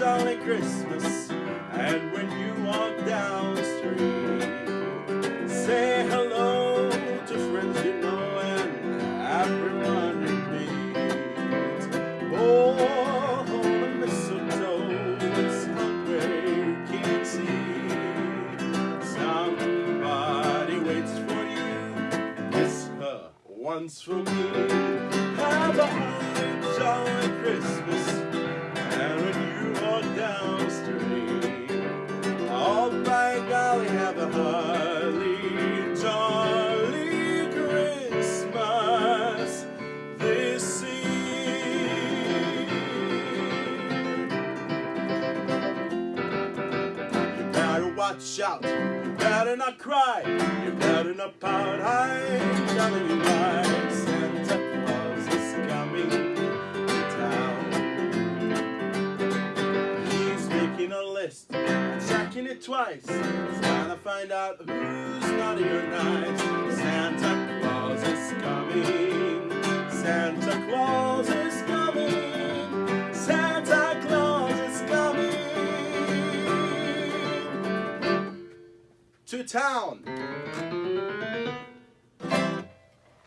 jolly Christmas. And when you walk down the street, say hello to friends you know and everyone you meet. Oh, the mistletoe is hungry, you can't see. Somebody waits for you, kiss her once for me. A jolly Christmas this. You better watch out, you better not cry, you better not pout. I'm checking it twice. He's trying to find out who's naughty or nice. Santa Claus is coming. Santa Claus is coming. Santa Claus is coming to town.